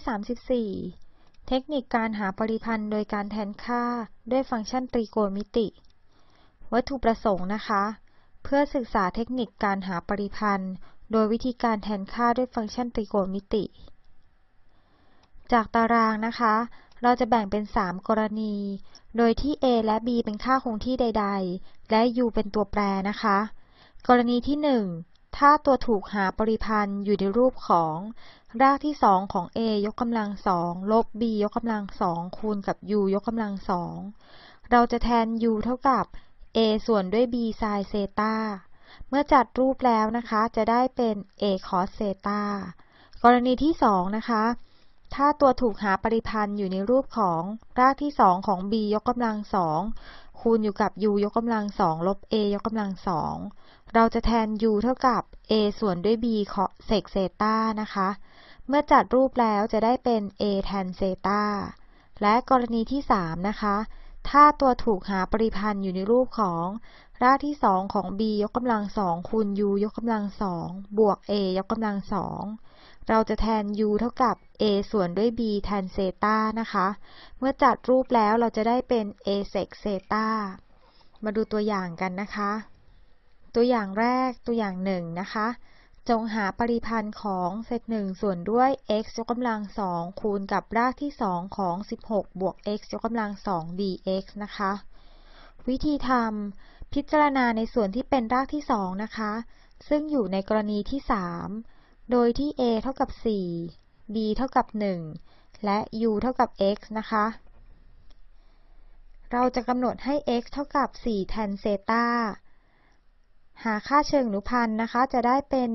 34 เทคนิคการหาปริพันธ์โดยการแทนค่าด้วยฟังก์ชันตรีโกณมิติ วัตถุประสงค์นะคะ เพื่อศึกษาเทคนิคการหาปริพันธ์ โดยวิธีการแทนค่าด้วยฟังก์ชันตรีโกณมิติ จากตารางนะคะ เราจะแบ่งเป็น 3 กรณี โดยที่ a และ b เป็นค่าคงที่ใด ๆ และ u เป็นตัวแปรนะคะ กรณีที่ 1 ถ้าตัวถูกหาปริพันธ์อยู่ในรูปของ รากที่2ของ a ยกกำลังสองลบ b ยกกำลังสองคูณกับ u ยกกำลังสองเราจะแทน u เท่ากับ a ส่วนด้วย b ไซน์เซตาเมื่อจัดรูปแล้วนะคะ จะได้เป็น a cos เซตากรณีที่2นะคะ ถ้าตัวถูกหาปริพันธ์อยู่ในรูปของรากที่2ของ b ยกกำลังสอง คูณอยู่กับ u ยกกำลังสองลบ a ยกกำลังสองเราจะแทน u เท่ากับ a ส่วนด้วย b เซกเซตานะคะ เมื่อจัดรูปแล้วจะได้เป็น a แทนเซตาและกรณีที่ 3 นะคะ ถ้าตัวถูกหาปริพันธ์อยู่ในรูปของรากที่ 2 ของ b ยกกำลังสองคูณ u ยกกำลังสองบวก a ยกกำลังสอง เราจะแทน u เท่ากับ a ส่วนด้วย b แทนเซตานะคะ เมื่อจัดรูปแล้วเราจะได้เป็น a sec เซตามาดูตัวอย่างกันนะคะ ตัวอย่างแรกตัวอย่างหนึ่งนะคะ จงหาปริพันธ์ของเซตหนึ่งส่วนด้วย x ยกกำลังสองคูณกับรากที่สองของ 16 บวก x ยกกำลังสอง dx นะคะ วิธีทำพิจารณาในส่วนที่เป็นรากที่สองนะคะ ซึ่งอยู่ในกรณีที่ 3 โดยที่ a เท่ากับ 4 b เท่ากับ 1 และ u เท่ากับ x นะคะ เราจะกำหนดให้ x เท่ากับ 4 แทนเซตาหาค่าเชิงอนุพันธ์นะคะ จะได้เป็น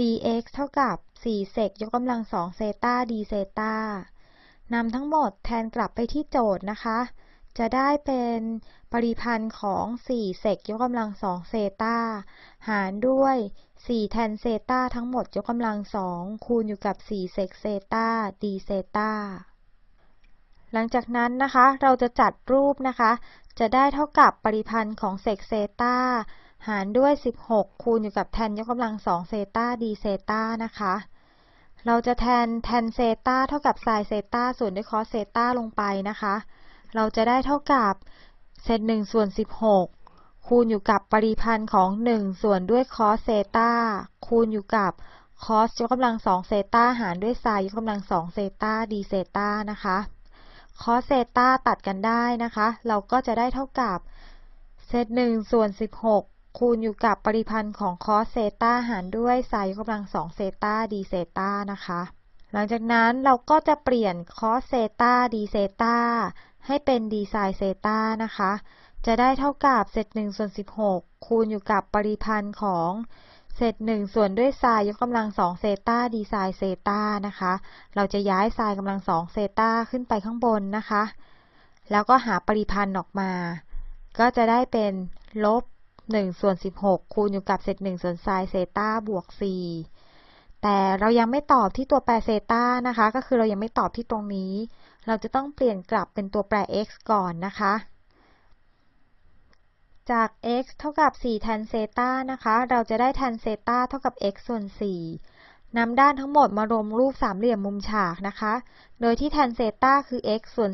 dx เท่ากับ 4 เซกยกกำลัง2เซตา d เซตานำทั้งหมดแทนกลับไปที่โจทย์นะคะ จะได้เป็นปริพันธ์ของ 4 เซกยกกำลัง2เซตาหารด้วย 4 tan เซตาทั้งหมดยกกำลัง2คูณอยู่กับ 4 เซกเซตา d เซตาหลังจากนั้นนะคะ เราจะจัดรูปนะคะ จะได้เท่ากับปริพันธ์ของ sec เซตาหารด้วย 16 คูณอยู่กับ tan ยกกำลัง2เซตา d เซตานะคะเราจะแทน tan เซตาเท่ากับไซน์เซตาส่วนด้วย cos เซตาลงไปนะคะ เราจะได้เท่ากับเศษ1ส่วน16 คูณอยู่กับปริพันธ์ของ 1 ส่วนด้วย cos เซตาคูณอยู่กับ cos ยกกำลัง2เซตาหารด้วยไซน์ยกกำลัง2เซตา d เซตานะคะ cos เซตาตัดกันได้นะคะ เราก็จะได้เท่ากับเศษ1ส่วน16คูณอยู่กับปริพันธ์ของ cos เซตาหารด้วยไซน์ยกกำลังสองเซตา d เซตานะคะ หลังจากนั้นเราก็จะเปลี่ยน cos เซตา d เซตา ให้เป็น d ไซน์เซตานะคะ จะได้เท่ากับเศษหนึ่งส่วนสิบหกคูณอยู่กับปริพันธ์ของเศษหนึ่งส่วนด้วยไซน์ยกกำลังสองเซตา d ไซน์เซตานะคะ เราจะย้ายไซน์กำลังสองเซตาขึ้นไปข้างบนนะคะ แล้วก็หาปริพันธ์ออกมา ก็จะได้เป็นลบ1ส่วน16 คูณอยู่กับเศษ1ส่วนไซน์เซตาบวก 4 แต่เรายังไม่ตอบที่ตัวแปรเซตานะคะ ก็คือเรายังไม่ตอบที่ตรงนี้ เราจะต้องเปลี่ยนกลับเป็นตัวแปร x ก่อนนะคะ จาก x เท่ากับ 4 แทนเซตานะคะ เราจะได้แทนเซตาเท่ากับ x ส่วน 4นำด้านทั้งหมดมารวมรูปสามเหลี่ยมมุมฉากนะคะ โดยที่แทนเซตาคือ x ส่วน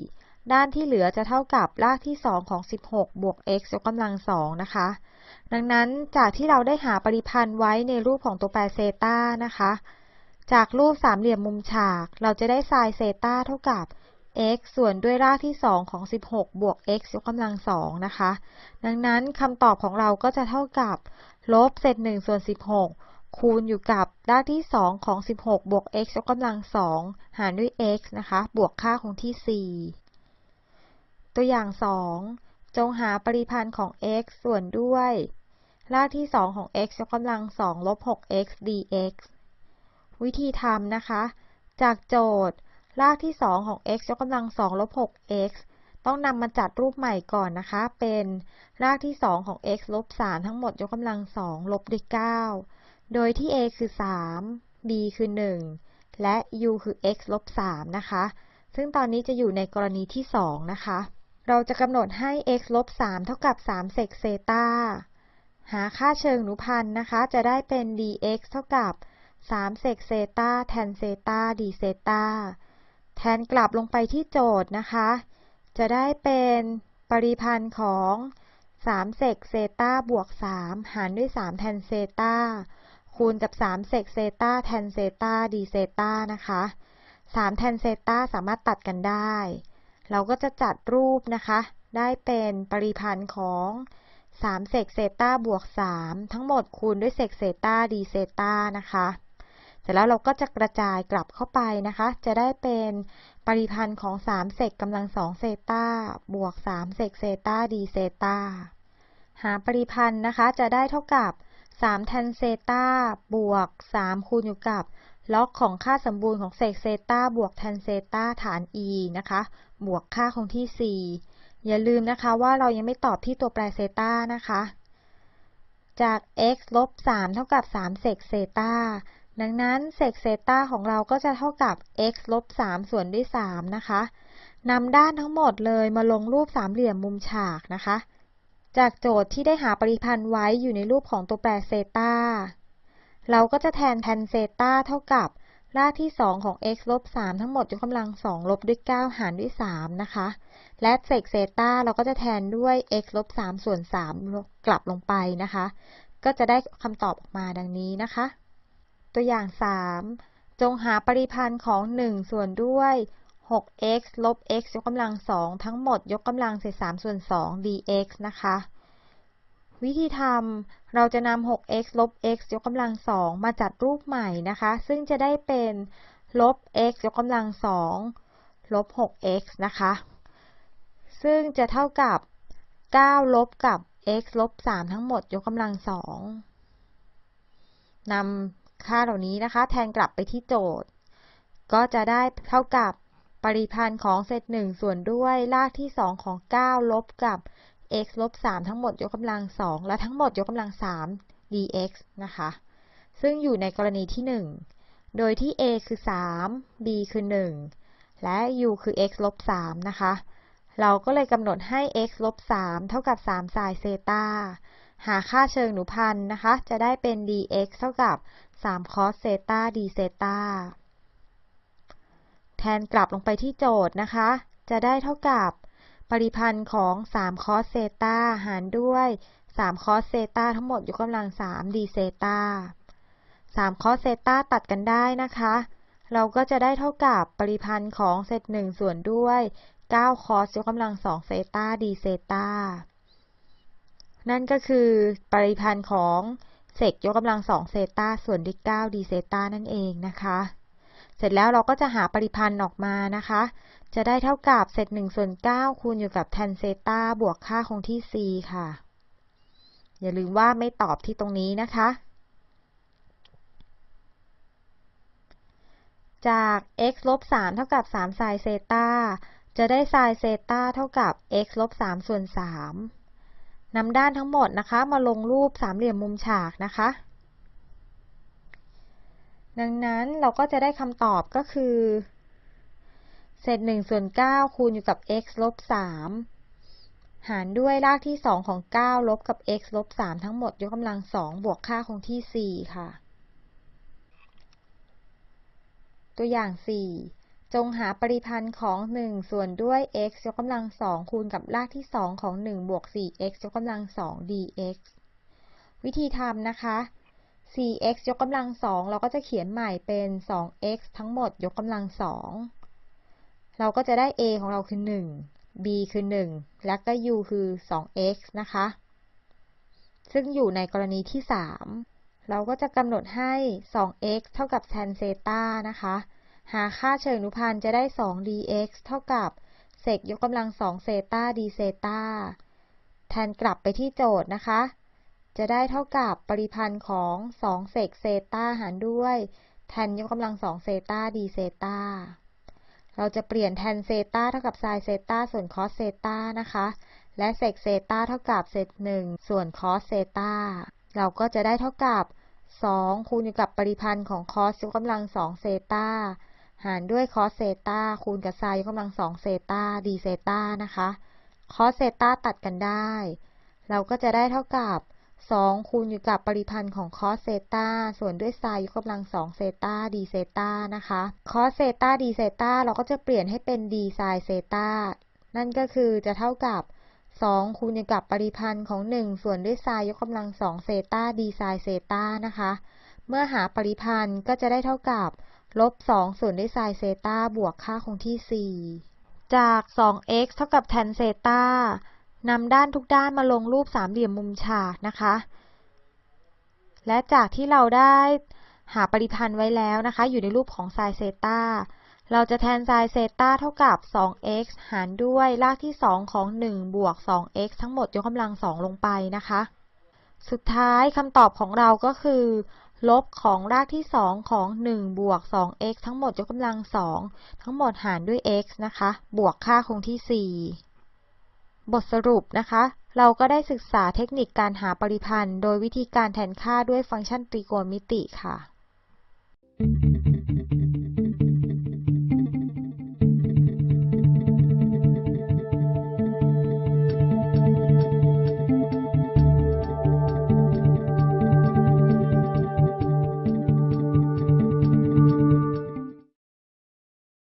4 ด้านที่เหลือจะเท่ากับรากที่ 2 ของ 16 บวก x ยกกำลัง 2 นะคะ ดังนั้นจากที่เราได้หาปริพันธ์ไว้ในรูปของตัวแปรเซตานะคะ จากรูปสามเหลี่ยมมุมฉาก เราจะได้ไซน์เซตาเท่ากับ x ส่วนด้วยรากที่ 2 ของ 16 บวก x ยกกำลัง2นะคะ ดังนั้นคำตอบของเราก็จะเท่ากับลบเศษ1ส่วน 16 คูณอยู่กับรากที่ 2 ของ 16 บวก x ยกกำลัง2หารด้วย x นะคะ บวกค่าคงที่ 4 ตัวอย่าง 2 จงหาปริพันธ์ของ x ส่วนด้วย รากที่ 2 ของ x ยกกำลัง2ลบ 6x dx วิธีทำนะคะ จากโจทย์ รากที่ 2 ของ x ยกกำลัง2ลบ 6x ต้องนำมาจัดรูปใหม่ก่อนนะคะ เป็นรากที่ 2 ของ x ลบ 3 ทั้งหมดยกกำลัง 2 ลบด้วย 9 โดยที่ a คือ 3 b คือ 1 และ u คือ x ลบ 3 นะคะ ซึ่งตอนนี้จะอยู่ในกรณีที่ 2 นะคะ เราจะกำหนดให้ x ลบ 3 เท่ากับ 3 sec เซตาหาค่าเชิงอนุพันธ์นะคะ จะได้เป็น dx เท่ากับ 3 sec เซตา tan เซตา d เซตาแทนกลับลงไปที่โจทย์นะคะ จะได้เป็นปริพันธ์ของ3 sec เซตาบวก 3 หารด้วย 3 tan เซตาคูณกับ 3 sec เซตา tan เซตา d เซตานะคะ 3 tan เซตาสามารถตัดกันได้ เราก็จะจัดรูปนะคะ ได้เป็นปริพันธ์ของ3 sec เซตาบวก 3 ทั้งหมดคูณด้วย sec เซตา d เซตานะคะ สร็จแล้วเราก็จะกระจายกลับเข้าไปนะคะ จะได้เป็นปริพันธ์ของ 3 sec กำลัง2เซตาบวก 3 sec เซตา d เซตาหาปริพันธ์นะคะ จะได้เท่ากับ 3 tan เซตาบวก 3 คูณอยู่กับ log ของค่าสมบูรณ์ของ sec เซตาบวก tan เซตาฐาน e นะคะ บวกค่าคงที่ 4 อย่าลืมนะคะว่าเรายังไม่ตอบที่ตัวแปรเซตานะคะ จาก x ลบ 3 เท่ากับ 3 sec เซตา ดังนั้น sec เซตาของเราก็จะเท่ากับ x ลบ3ส่วนด้วย 3 นะคะนำด้านทั้งหมดเลยมาลงรูปสามเหลี่ยมมุมฉากนะคะ จากโจทย์ที่ได้หาปริพันธ์ไว้อยู่ในรูปของตัวแปรเซตาเราก็จะแทนแทนเซตาเท่ากับรากที่ 2 ของ x ลบ3ทั้งหมดยกกำลัง 2 ลบด้วย 9 หารด้วย 3 นะคะ และเศษเซตาเราก็จะแทนด้วย x ลบ3ส่วน 3 กลับลงไปนะคะ ก็จะได้คำตอบออกมาดังนี้นะคะ ตัวอย่าง 3 จงหาปริพันธ์ของ 1 ส่วนด้วย 6x ลบ x ยกกำลัง 2 ทั้งหมดยกกำลังเศษ3ส่วน 2 dx นะคะ วิธีทำเราจะนำ 6x ลบ x ยกกำลัง 2 มาจัดรูปใหม่นะคะ ซึ่งจะได้เป็นลบ x ยกกำลัง 2 ลบ 6x นะคะ ซึ่งจะเท่ากับ 9 ลบกับ x ลบ 3 ทั้งหมดยกกำลัง 2นำ ค่าเหล่านี้นะคะ แทนกลับไปที่โจทย์ ก็จะได้เท่ากับปริพันธ์ของเศษ1ส่วนด้วยรากที่2ของ 9 ลบกับ x ลบ3ทั้งหมดยกกำลัง2และทั้งหมดยกกำลัง3 dx นะคะ ซึ่งอยู่ในกรณีที่ 1 โดยที่ a คือ 3 b คือ 1 และ u คือ x ลบ3นะคะ เราก็เลยกำหนดให้ x ลบ3เท่ากับ3ไซน์เซตา หาค่าเชิงหนูพันธ์นะคะ จะได้เป็น dx เท่ากับ3 cos เซตา d เซตาแทนกลับลงไปที่โจทย์นะคะ จะได้เท่ากับปริพันธ์ของ3 cos เซตาหารด้วย3 cos เซตาทั้งหมดยกกำลัง3 d เซตา3 cos เซตาตัดกันได้นะคะ เราก็จะได้เท่ากับปริพันธ์ของเซต1ส่วนด้วย9 cos ยกกำลัง2เซตา d เซตา นั่นก็คือปริพันธ์ของเซกยกกำลัง2เซตาส่วนด้วย9 d เซตานั่นเองนะคะ เสร็จแล้วเราก็จะหาปริพันธ์ออกมานะคะ จะได้เท่ากับเศษ1ส่วน9คูณอยู่กับแทนเซตาบวกค่าคงที่ c ค่ะ อย่าลืมว่าไม่ตอบที่ตรงนี้นะคะ จาก x ลบ3เท่ากับ3ไซน์เซตาจะได้ไซน์เซตาเท่ากับ x ลบ3ส่วน3 นำด้านทั้งหมดนะคะ มาลงรูปสามเหลี่ยมมุมฉากนะคะ ดังนั้นเราก็จะได้คำตอบก็คือ เศษ1ส่วน9คูณอยู่กับ x ลบ3หารด้วยรากที่ 2 ของ 9 ลบกับ x ลบ3ทั้งหมดยกกำลัง 2 บวกค่าคงที่ 4 ค่ะ ตัวอย่าง 4 จงหาปริพันธ์ของ 1 ส่วนด้วย x ยกกำลัง2คูณกับรากที่ 2 ของ 1 บวก 4x ยกกำลัง2 dx วิธีทำนะคะ 4x ยกกำลัง2เราก็จะเขียนใหม่เป็น 2x ทั้งหมดยกกำลัง2เราก็จะได้ a ของเราคือ 1 b คือ 1 และก็ u คือ 2x นะคะ ซึ่งอยู่ในกรณีที่ 3 เราก็จะกำหนดให้ 2x เท่ากับ tan เซตานะคะ หาค่าเชิงอนุพันธ์จะได้ 2 dx เท่ากับ sec ยกกำลัง2เซตา d เซตาแทนกลับไปที่โจทย์นะคะ จะได้เท่ากับปริพันธ์ของ2 sec เซตาหารด้วย tan ยกกำลัง2เซตา d เซตาเราจะเปลี่ยน tan เซตาเท่ากับไซน์เซตาส่วน cos เซตานะคะ และ sec เซตาเท่ากับเศษ1ส่วน cos เซตาเราก็จะได้เท่ากับ 2 คูณอยู่กับปริพันธ์ของ cos ยกกำลัง2เซตา หารด้วย cos เซตาคูณกับไซน์ยกกำลัง2เซตา d เซตานะคะ cos เซตาตัดกันได้ เราก็จะได้เท่ากับ2คูณอยู่กับปริพันธ์ของ cos เซตาส่วนด้วย sin ยกกำลัง2เซตา d เซตานะคะ cos เซตา d เซตาเราก็จะเปลี่ยนให้เป็น d sin เซตานั่นก็คือจะเท่ากับ2คูณอยู่กับปริพันธ์ของ 1 ส่วนด้วย sin ยกกำลัง2เซตา d sin เซตานะคะ เมื่อหาปริพันธ์ก็จะได้เท่ากับ ลบ2ส่วนด้วย sin เซตาบวกค่าคงที่ 4 จาก 2x เท่ากับ tan เซตานำด้านทุกด้านมาลงรูปสามเหลี่ยมมุมฉากนะคะ และจากที่เราได้หาปริพันธ์ไว้แล้วนะคะ อยู่ในรูปของ sin เซตาเราจะแทน sin เซตาเท่ากับ 2x หารด้วยรากที่ 2 ของ 1 บวก 2x ทั้งหมดยกกำลัง 2 ลงไปนะคะ สุดท้ายคำตอบของเราก็คือ ลบของรากที่ 2 ของ 1 บวก 2x ทั้งหมดยกกำลัง 2 ทั้งหมดหารด้วย x นะคะ บวกค่าคงที่ 4 บทสรุปนะคะ เราก็ได้ศึกษาเทคนิคการหาปริพันธ์ โดยวิธีการแทนค่าด้วยฟังก์ชันตรีโกณมิติค่ะ